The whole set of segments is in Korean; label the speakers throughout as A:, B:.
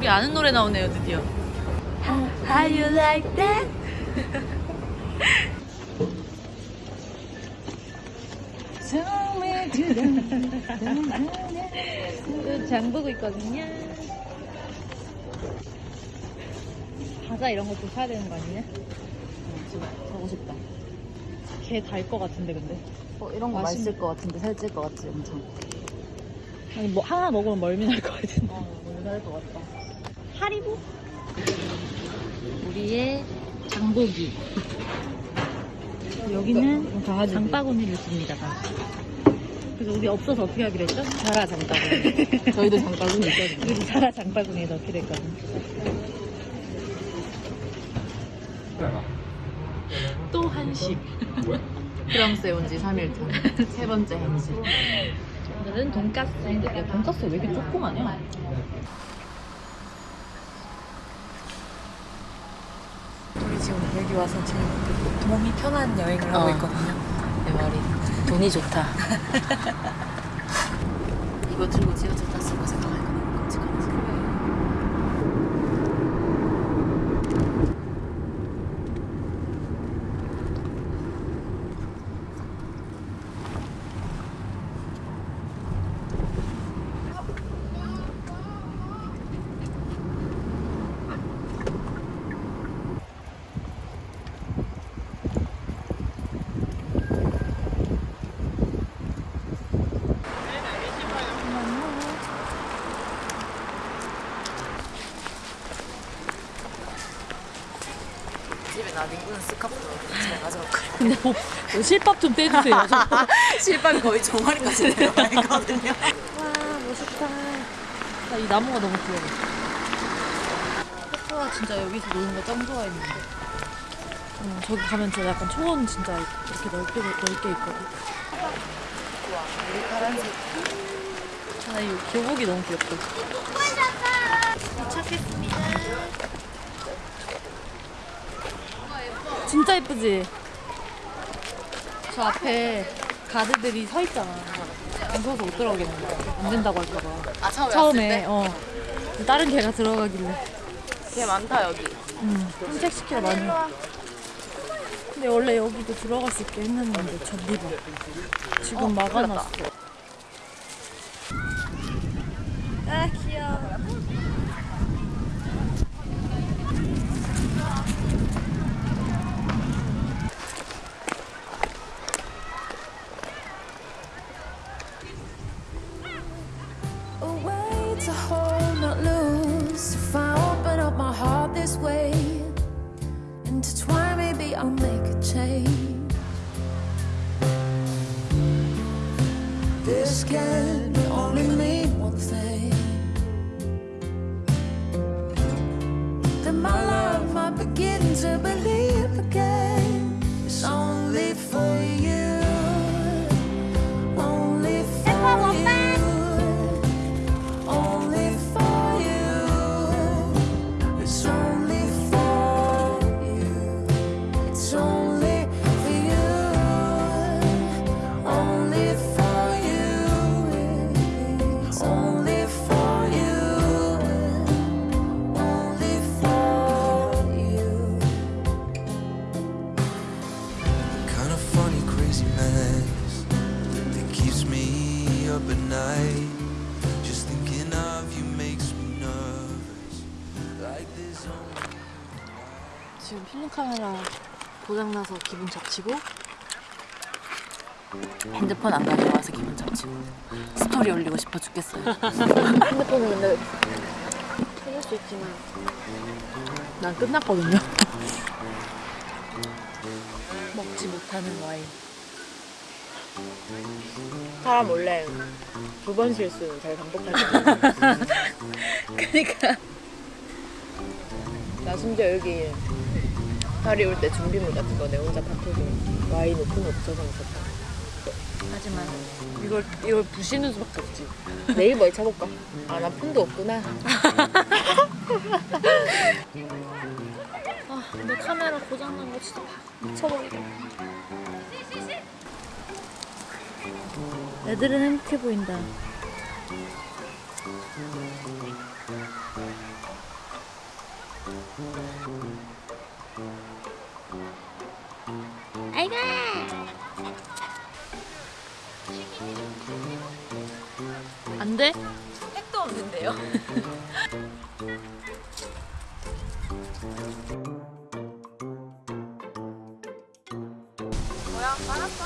A: 우리 아는 노래 나오네요 드디어 How you like that? 장 보고 있거든요 과자 이런 것도 사야 되는 거 아니냐? 사고 싶다 걔달것 같은데 근데
B: 어, 이런 거
A: 맛있-
B: 맛있을 것 같은데 살찔 것 같지 엄청.
A: 아니 뭐 하나 먹으면 멀미 날 것 같은데
B: 어, 너무 살것 같다.
A: 하리보? 우리의 장보기 여기는 장바구니를 줍니다 다. 그래서 우리 없어서 어떻게 하기로 했죠?
B: 자라 장바구니. 저희도 장바구니 있거든요.
A: 우리 자라 장바구니에 넣기로 했거든 또 한식
B: 프랑스에 온 지 3일 차. 세 번째 한식.
A: 오늘은 돈까스 야 돈까스 왜 이렇게 조그마냐?
B: 우리 지금 여기 와서 제일 몸이 편한 여행을 하고
A: 어.
B: 있거든요. 내 말이 돈이 좋다. 이거 들고 지하철 탔을 거 생각하니까 너무 끔찍하지. 집에 나 닝구는 스카프 제가 가져올거든요.
A: 근데 뭐, 뭐 실밥 좀 떼주세요 저.
B: 실밥이 거의 종아리까지 내려와 있거든요.
A: 와 멋있다 나 이 나무가 너무 귀여워 페프가 진짜 여기서 노는 거 짱 좋아했는데 어, 저기 가면 진짜 약간 초원 진짜 이렇게 넓게 넓게 있거든
B: 우리 파란색.
A: 아, 이 교복이 너무 귀엽다. 도착했습니다. 진짜 예쁘지? 저 앞에 가드들이 서 있잖아. 무서워서 못 들어가겠는 거야. 안 된다고 할까봐.
B: 아 처음에,
A: 처음에, 어. 다른 개가 들어가길래.
B: 개 많다 여기.
A: 응. 산책시키러 많이. 근데 원래 여기도 들어갈 수 있게 했는데 다. 지금
B: 어,
A: 막아놨어. 아
C: scared.
A: 지금 필름 카메라 고장나서 기분 잡치고
B: 핸드폰 안 가져와서 기분 잡치고 스토리 올리고 싶어 죽겠어요.
A: 핸드폰을 근데 찾을 수 있지만 난 끝났거든요 먹지 못하는 와인
B: 사람 원래 두 번 실수는 잘 반복하지.
A: 그니까
B: 나 심지어 여기 파리 올 때 준비물 같은 거 내 혼자 다 터져. 와인 오픈 없어서 먹었다.
A: 하지만 이걸 이걸 부시는 수밖에 없지
B: 네이버에 쳐볼까? 아, 나 폰도 없구나.
A: 아 근데 카메라 고장난 거 진짜 미쳐버리겠다 애들은 행복해 보인다 안 돼?
B: 택도 없는데요? 뭐야? 빨았어?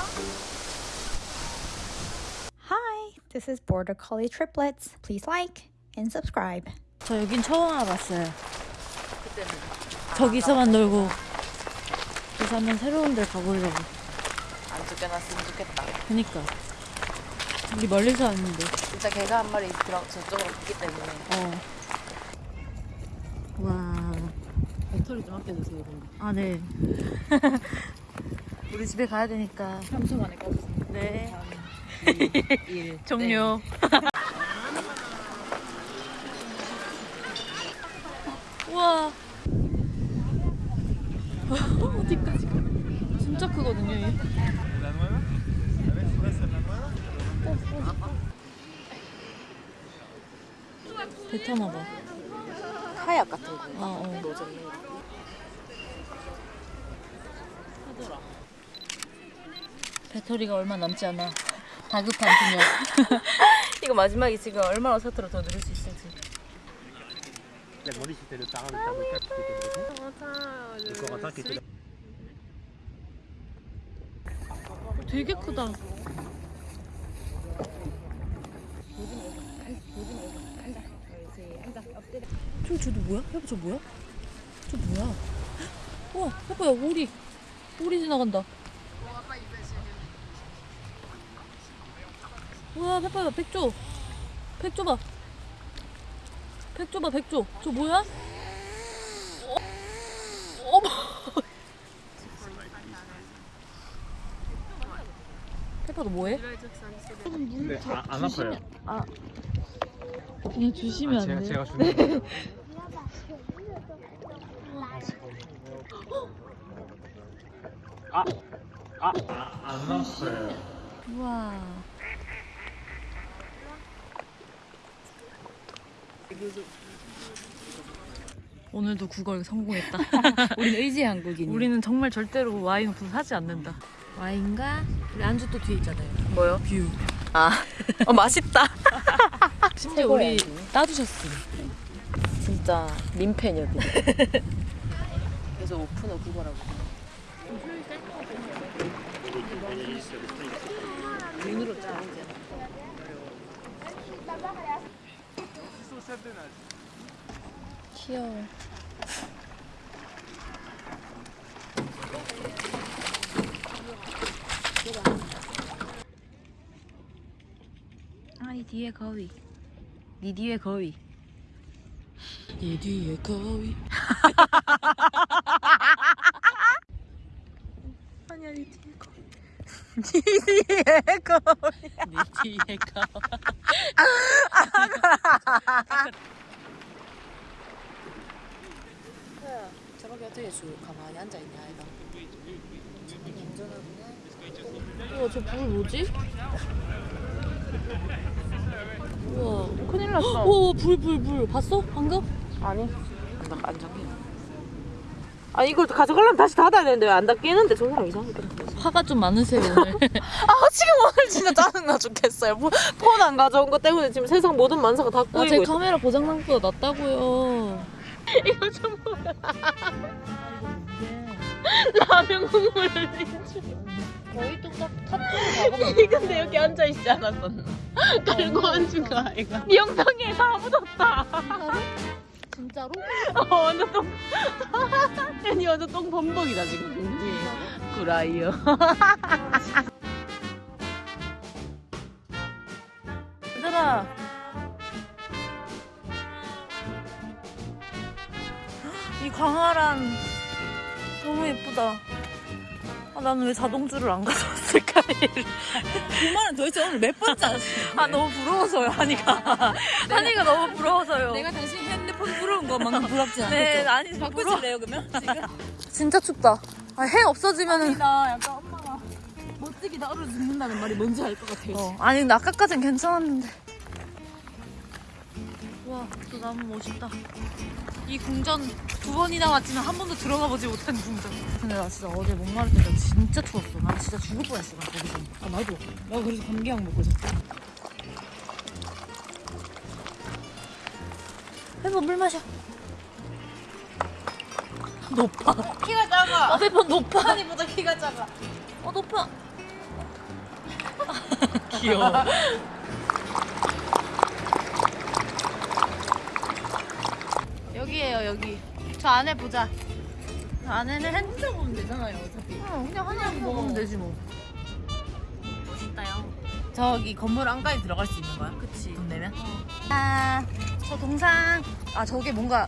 D: Hi, this is Border Collie Triplets. Please like and subscribe.
A: 저 여긴 처음 와봤어요. 저기서만 놀고 그래서 한번 새로운 데 가보려고.
B: 안 쫓겨났으면 좋겠다.
A: 그니까 우리 멀리서 왔는데.
B: 진짜 개가 한 마리 들어 저쪽으로 갔기 때문에
A: 어. 와.
B: 배터리 좀 아껴주세요. 그럼.
A: 아 네. 우리 집에 가야 되니까.
B: 3초 만에 꺼주세요.
A: 네.
B: 1.
A: 종료. 우와. 어디까지 가? 진짜 크거든요, 얘. 배 타나 봐.
B: 카약 같은 거.
A: 아, 어.
B: 하더라.
A: 배터리가 얼마 남지 않아. 다급한 그녀.
B: 이거 마지막에 지금 얼마나 서투러 더 누를 수 있을지.
A: 되게 크다. 저 저도 뭐야? 해봐 저 뭐야? 저 뭐야? 와 해봐요 오리 오리 지나간다. 우와 해봐요 백조 백조 봐. 백조 봐 백조 저 뭐야? 어, 어머. 너 뭐해?
E: 근데 아, 안 아파요.
A: 그냥 주시면
E: 아,
A: 안
E: 제가
A: 돼?
E: 제가 주는 거예요. 아, 아, 아, 안 아파요.
A: 우와. 오늘도 국어 성공했다.
B: 우리는 의지 한국인.
A: 우리는 정말 절대로 와인 없어 사지 않는다. 와인과 우리 안주 또 뒤에 있잖아요.
B: 뭐요?
A: 뷰.
B: 아, 어 맛있다.
A: 심지어 우리 따주셨어.
B: 진짜 민폐녀들. 그래서 오픈어 그거라고. 눈으로 자르지
A: 귀여워. 아니 뒤에 거위. 니 뒤에 거위. 니 뒤에 거위. 아니야 니 뒤에 거위. 니 뒤에 거위. 니 뒤에 거위.
B: 저렇게 어떻게 주 가만히 앉아 있냐 아이가.
A: 우와 저불 뭐지? 우와 큰일 났어 우와 불불 불 봤어 방금?
B: 아니. 나안 잠겨. 아 이걸 가져가려면 다시 닫아야 되는데 왜 안 닫히는데 저 사람 이상하게
A: 화가 좀 많으세요 오늘
B: 아 지금 오늘 진짜 짜증나 죽겠어요. 폰 안 가져온 것 때문에 지금 세상 모든 만사가 다
A: 아, 제
B: 꼬이고 있어.
A: 카메라 고장난보다 낫다고요
B: 이거 좀 뭐야. 라면 국물을
A: 거의 가보면
B: 이 근데 여기 앉아 있지 않았었나? 달고 앉은 거 아이가? 이 영상에 다 묻었다.
A: 진짜로?
B: 어, 완전 똥. 아니 완전 똥 범벅이다 지금. 구라이요.
A: 얘들아 이 광활한 너무 예쁘다 아, 나는 왜 자동주를 안 가져왔을까
B: 그 말은 도대체 오늘 몇 번째 하셨어요?
A: 아 너무 부러워서요 한이가 한이가 너무 부러워서요
B: 내가 당신 핸드폰 부러운 것만큼 부럽지 않겠죠?
A: 네 아니
B: 바꾸실래요 그러면? 지금?
A: 진짜 춥다 아, 해 없어지면은
B: 나 약간 엄마가 멋지게 나 얼어 죽는다는 말이 뭔지 알 것 같아요.
A: 어, 아니 근데 아까까진 괜찮았는데 와, 저 나무 멋있다. 이 궁전 두 번이나 왔지만 한 번도 들어가 보지 못한 궁전. 근데 나 진짜 어제 목마를 때 나 진짜 추웠어. 나 진짜 죽을 뻔했어. 나 거기서. 아 나도. 나 그래서 감기약 먹고 있었어. 페퍼 물 마셔. 높아.
B: 키가 작아.
A: 아 페퍼 높아.
B: 한이보다 키가 작아.
A: 어 높아. 귀여워. 여기. 저 안에 보자. 저 안에는 핸.
B: 혼자 보면 되잖아요, 어차피.
A: 어, 그냥 한양 먹으면 되지 뭐.
B: 멋있다요. 저기 건물 안까지 들어갈 수 있는 거야?
A: 그치.
B: 돈 내면?
A: 아, 저 동상. 아 저게 뭔가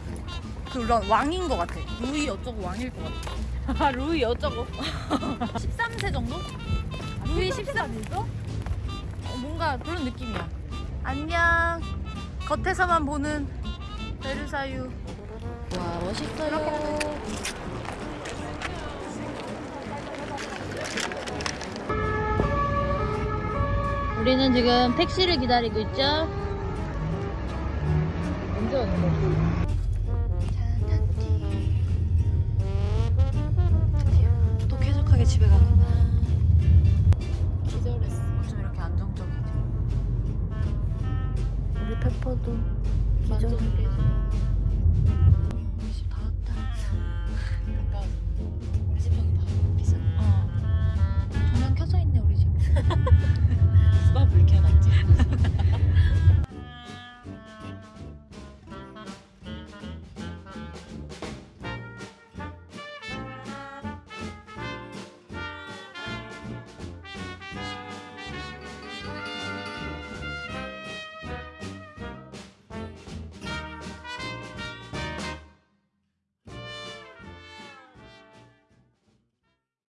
A: 그런 왕인 것 같아. 루이 어쩌고 왕일 것 같아.
B: 아, 루이 어쩌고.
A: 13세 정도? 루이 13? 있어? 어, 뭔가 그런 느낌이야. 안녕. 겉에서만 보는 베르사유. 와 멋있어요. 우리는 지금 택시를 기다리고 있죠. 언제 오는? 드디어 또 쾌적하게 집에 가는구나.